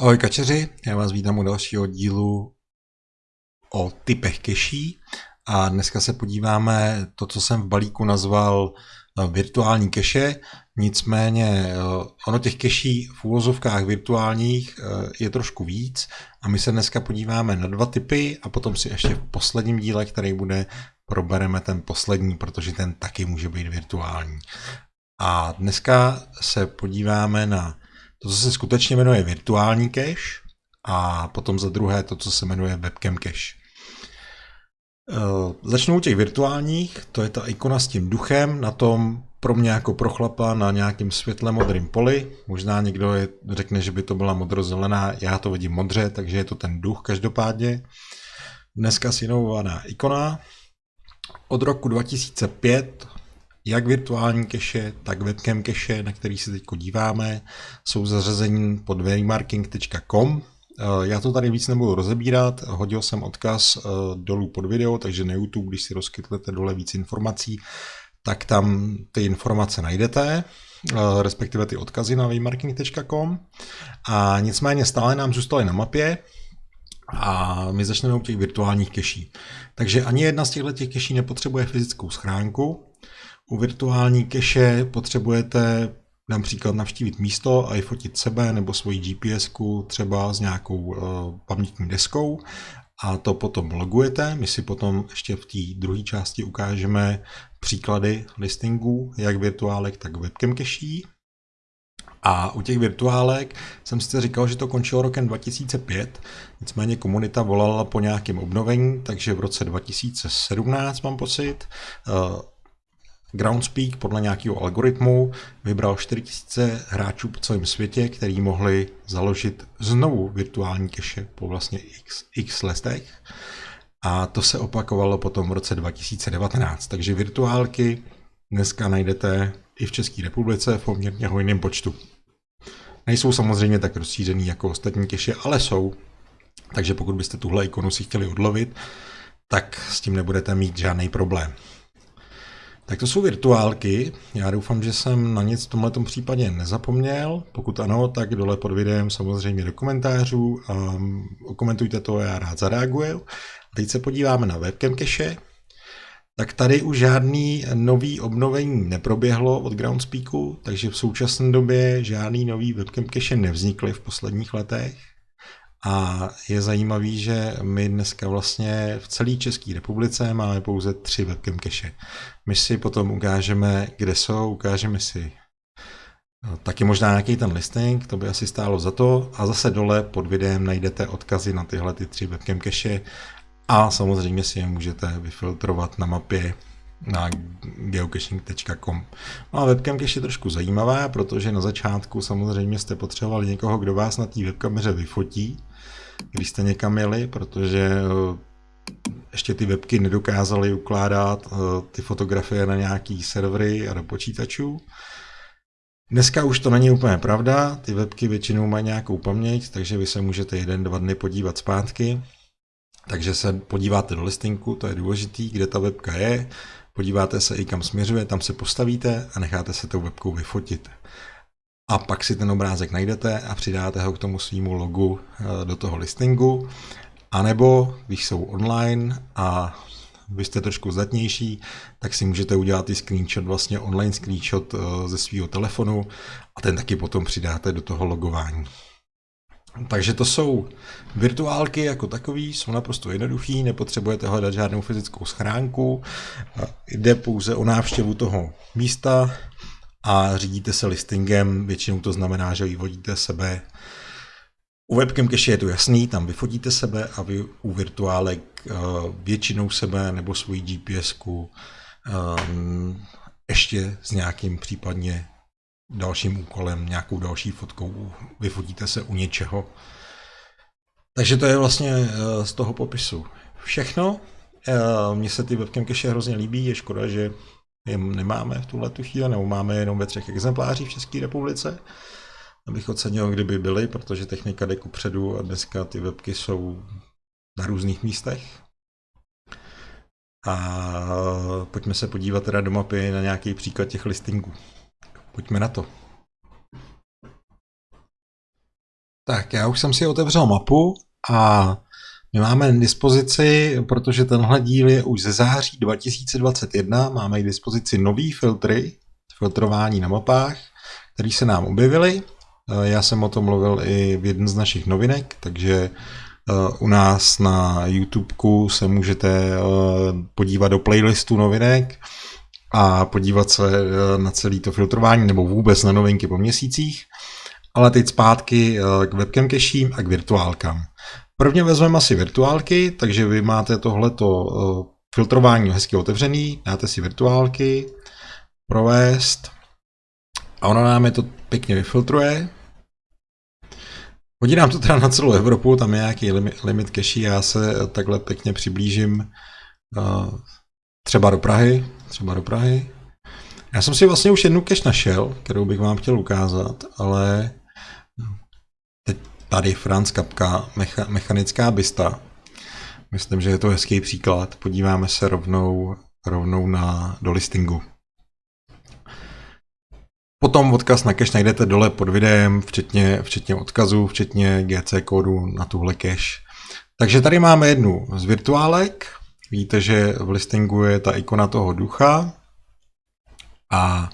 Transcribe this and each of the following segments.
Ahoj kačeři, já vás vítám u dalšího dílu o typech keší. A dneska se podíváme to, co jsem v balíku nazval eh, virtuální keše, nicméně eh, ono těch keší v úvozovkách virtuálních eh, je trošku víc. A my se dneska podíváme na dva typy a potom si ještě v posledním díle, který bude, probereme ten poslední, protože ten taky může být virtuální. A dneska se podíváme na to, co se skutečně jmenuje virtuální cache a potom za druhé to, co se jmenuje webcam cache. Eh, začnu u těch virtuálních, to je ta ikona s tím duchem, na tom pro mě jako pro chlapa na nějakém světle modrém poli. Možná někdo je, řekne, že by to byla modrozelená, já to vidím modře, takže je to ten duch každopádně. Dneska si inovovaná ikona. Od roku 2005 jak virtuální keše, tak webcam keše, na který se teď díváme, jsou zařazení pod waymarking.com. Eh, já to tady víc nebudu rozebírat, hodil jsem odkaz eh, dolů pod video, takže na YouTube, když si rozkytlete dole víc informací, tak tam ty informace najdete, eh, respektive ty odkazy na waymarking.com. A nicméně stále nám zůstaly na mapě, a my začneme u těch virtuálních keší. Takže ani jedna z těchto těch keší nepotřebuje fyzickou schránku, u virtuální keše potřebujete například navštívit místo a i fotit sebe nebo svoji gps třeba s nějakou uh, pamětní deskou a to potom logujete. My si potom ještě v té druhé části ukážeme příklady listingů, jak virtuálek, tak webcam keší. A u těch virtuálek jsem si říkal, že to končilo rokem 2005, nicméně komunita volala po nějakém obnovení, takže v roce 2017 mám pocit, uh, Groundspeak podle nějakého algoritmu vybral 4000 hráčů po celém světě, který mohli založit znovu virtuální keše po vlastně x, x letech. A to se opakovalo potom v roce 2019. Takže virtuálky dneska najdete i v České republice v poměrně hojném počtu. Nejsou samozřejmě tak rozšířený jako ostatní keše, ale jsou. Takže pokud byste tuhle ikonu si chtěli odlovit, tak s tím nebudete mít žádný problém. Tak to jsou virtuálky. Já doufám, že jsem na nic v tomto případě nezapomněl. Pokud ano, tak dole pod videem samozřejmě do komentářů. Um, komentujte to, já rád zareaguju. Teď se podíváme na webcam cache. Tak tady už žádný nový obnovení neproběhlo od Groundspeaku, takže v současné době žádný nový webcam cache nevznikly v posledních letech. A je zajímavý, že my dneska vlastně v celé České republice máme pouze tři webcam cache. My si potom ukážeme, kde jsou, ukážeme si no, taky možná nějaký ten listing, to by asi stálo za to. A zase dole pod videem najdete odkazy na tyhle ty tři webcam cache a samozřejmě si je můžete vyfiltrovat na mapě na geocaching.com. No a webcam cache je trošku zajímavá, protože na začátku samozřejmě jste potřebovali někoho, kdo vás na té webkameře vyfotí, když jste někam jeli, protože eh, ještě ty webky nedokázaly ukládat eh, ty fotografie na nějaký servery a do počítačů. Dneska už to není úplně pravda, ty webky většinou mají nějakou paměť, takže vy se můžete jeden, dva dny podívat zpátky. Takže se podíváte do listinku, to je důležitý, kde ta webka je, podíváte se i kam směřuje, tam se postavíte a necháte se tou webkou vyfotit a pak si ten obrázek najdete a přidáte ho k tomu svýmu logu eh, do toho listingu. A nebo, když jsou online a vy jste trošku zdatnější, tak si můžete udělat i screenshot, vlastně online screenshot eh, ze svého telefonu a ten taky potom přidáte do toho logování. Takže to jsou virtuálky jako takový, jsou naprosto jednoduchý, nepotřebujete hledat žádnou fyzickou schránku, jde pouze o návštěvu toho místa, a řídíte se listingem, většinou to znamená, že vyvodíte sebe. U webcam cache je to jasný, tam vyfotíte sebe a vy u virtuálek uh, většinou sebe nebo svoji gps um, ehm, ještě s nějakým případně dalším úkolem, nějakou další fotkou, vyfotíte se u něčeho. Takže to je vlastně uh, z toho popisu všechno. Mně se ty webcam cache hrozně líbí, je škoda, že je nemáme v tuhle tu chvíli, nebo máme jenom ve třech exemplářích v České republice. Abych ocenil, kdyby byly, protože technika jde kupředu a dneska ty webky jsou na různých místech. A pojďme se podívat teda do mapy na nějaký příklad těch listingů. Pojďme na to. Tak, já už jsem si otevřel mapu a my máme k dispozici, protože tenhle díl je už ze září 2021, máme k dispozici nový filtry, filtrování na mapách, které se nám objevily. Já jsem o tom mluvil i v jednom z našich novinek, takže eh, u nás na YouTubeku se můžete eh, podívat do playlistu novinek a podívat se eh, na celé to filtrování nebo vůbec na novinky po měsících. Ale teď zpátky k webcam cachím a k virtuálkám. Prvně vezmeme asi virtuálky, takže vy máte tohleto filtrování hezky otevřený, dáte si virtuálky, provést a ono nám je to pěkně vyfiltruje. Hodí nám to teda na celou Evropu, tam je nějaký limit, cache, já se takhle pěkně přiblížím uh, třeba do Prahy, třeba do Prahy. Já jsem si vlastně už jednu cache našel, kterou bych vám chtěl ukázat, ale tady Franz Kapka, mecha, mechanická bysta. Myslím, že je to hezký příklad. Podíváme se rovnou, rovnou na, do listingu. Potom odkaz na cache najdete dole pod videem, včetně, včetně odkazu, včetně GC kódu na tuhle cache. Takže tady máme jednu z virtuálek. Víte, že v listingu je ta ikona toho ducha. A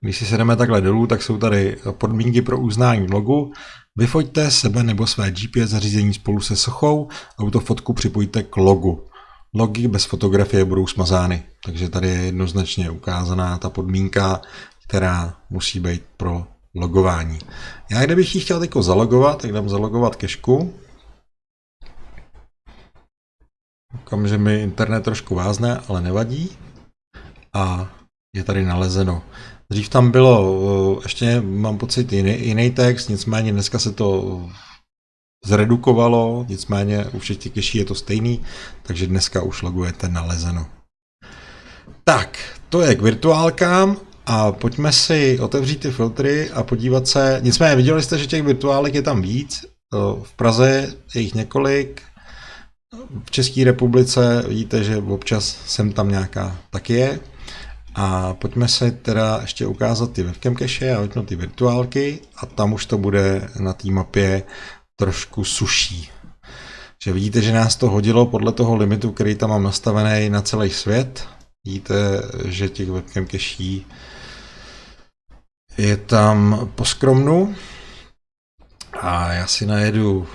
když si sedeme takhle dolů, tak jsou tady podmínky pro uznání logu. Vyfoďte sebe nebo své GPS zařízení spolu se sochou a tu fotku připojte k logu. Logy bez fotografie budou smazány, takže tady je jednoznačně ukázaná ta podmínka, která musí být pro logování. Já kdybych ji chtěl teď zalogovat, tak dám zalogovat kešku. Koukám, že mi internet trošku vázne, ale nevadí. A je tady nalezeno. Dřív tam bylo, eh, ještě mám pocit, jiný, jiný text, nicméně dneska se to zredukovalo, nicméně u všech těch keší je to stejný, takže dneska už logujete nalezeno. Tak, to je k virtuálkám a pojďme si otevřít ty filtry a podívat se. Nicméně viděli jste, že těch virtuálek je tam víc. V Praze je jich několik. V České republice vidíte, že občas sem tam nějaká taky je. A pojďme se teda ještě ukázat ty webcam cache a vypnout ty virtuálky a tam už to bude na té mapě trošku suší. Že vidíte, že nás to hodilo podle toho limitu, který tam mám nastavený na celý svět. Vidíte, že těch webcam cache je tam poskromnu a já si najedu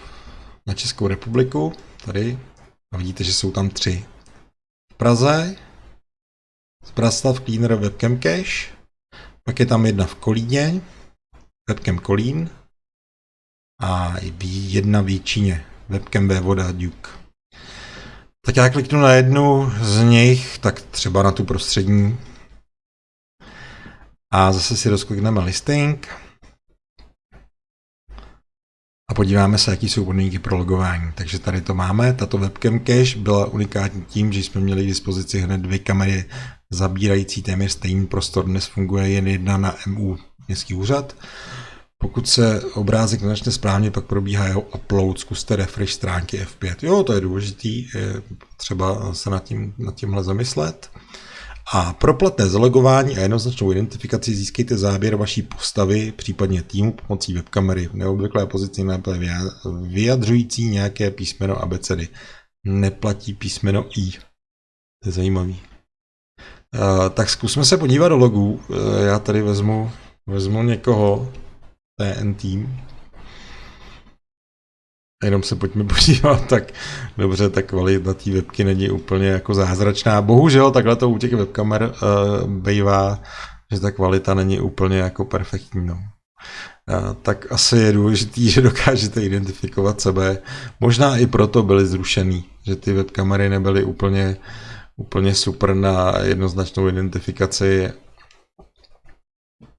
na Českou republiku, tady, a vidíte, že jsou tam tři. V Praze, Zbraslav Cleaner Webcam Cache, pak je tam jedna v Kolíně, Webcam Kolín a jedna v Jíčíně, Webcam Vévoda Duke. Tak já kliknu na jednu z nich, tak třeba na tu prostřední, a zase si rozklikneme listing. A podíváme se, jaký jsou podmínky pro logování. Takže tady to máme. Tato webcam cache byla unikátní tím, že jsme měli k dispozici hned dvě kamery zabírající téměř stejný prostor. Dnes funguje jen jedna na MU městský úřad. Pokud se obrázek nenačne správně, pak probíhá jeho upload, zkuste refresh stránky F5. Jo, to je důležitý, je třeba se nad, tím, nad tímhle zamyslet. A pro platné zalogování a jednoznačnou identifikaci získejte záběr vaší postavy, případně týmu pomocí webkamery v neobvyklé pozici na vyjadřující nějaké písmeno abecedy. Neplatí písmeno I. To je zajímavý. Uh, tak zkusme se podívat do logů. Uh, já tady vezmu, vezmu někoho, TN Team. Jenom se pojďme podívat, tak dobře, ta kvalita té webky není úplně jako zázračná. Bohužel takhle to u těch webkamer uh, bývá, že ta kvalita není úplně jako perfektní. No. Uh, tak asi je důležitý, že dokážete identifikovat sebe. Možná i proto byly zrušený, že ty webkamery nebyly úplně, úplně super na jednoznačnou identifikaci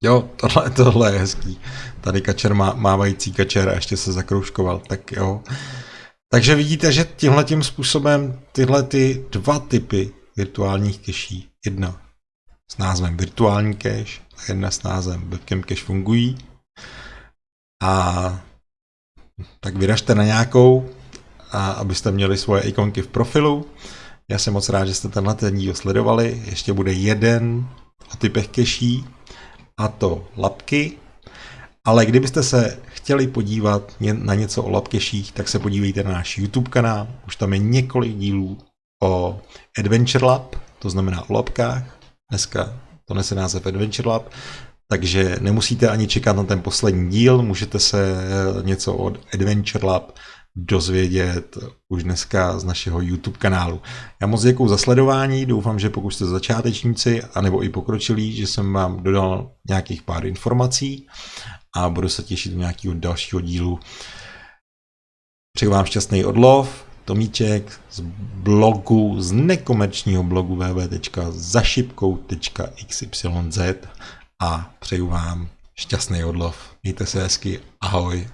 Jo, tohle, tohle je hezký. Tady kačer má, mávající kačer a ještě se zakroužkoval, tak jo. Takže vidíte, že tímhle tím způsobem tyhle ty dva typy virtuálních keší, jedna s názvem virtuální cache a jedna s názvem webcam cache fungují. A tak vyražte na nějakou, a abyste měli svoje ikonky v profilu. Já jsem moc rád, že jste tenhle ten díl sledovali. Ještě bude jeden o typech keší, a to lapky. Ale kdybyste se chtěli podívat na něco o labkeších, tak se podívejte na náš YouTube kanál. Už tam je několik dílů o Adventure Lab, to znamená o labkách. Dneska to nese název Adventure Lab. Takže nemusíte ani čekat na ten poslední díl, můžete se něco od Adventure Lab dozvědět už dneska z našeho YouTube kanálu. Já moc děkuji za sledování, doufám, že pokud jste začátečníci, anebo i pokročilí, že jsem vám dodal nějakých pár informací a budu se těšit do nějakého dalšího dílu. Přeju vám šťastný odlov, Tomíček z blogu, z nekomerčního blogu www.zašipkou.xyz a přeju vám šťastný odlov. Mějte se hezky, ahoj.